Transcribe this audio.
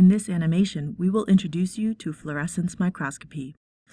In this animation, we will introduce you to fluorescence microscopy.